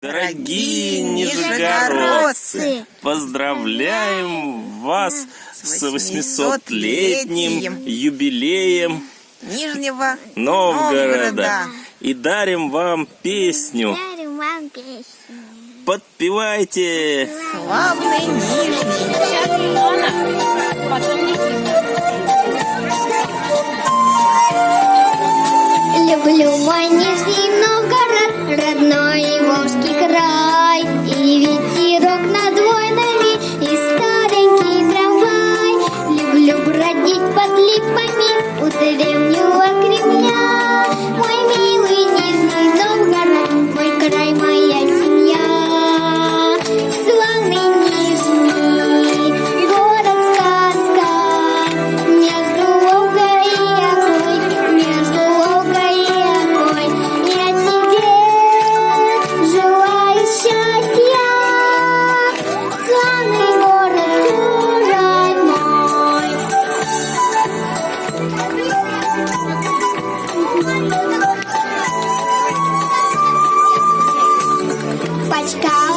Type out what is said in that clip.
Дорогие нижегородцы, поздравляем вас с 800-летним юбилеем Нижнего Новгорода и дарим вам песню. Подпевайте! Славный Нижний! sky.